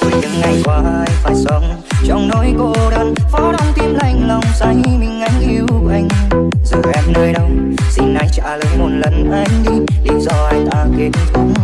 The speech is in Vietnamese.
rồi những ngày qua ai phải sống trong nỗi cô đơn phó đóng tim lạnh lòng say mình anh yêu anh giờ em nơi đâu xin anh trả lời một lần anh đi lý do anh ta kết thúc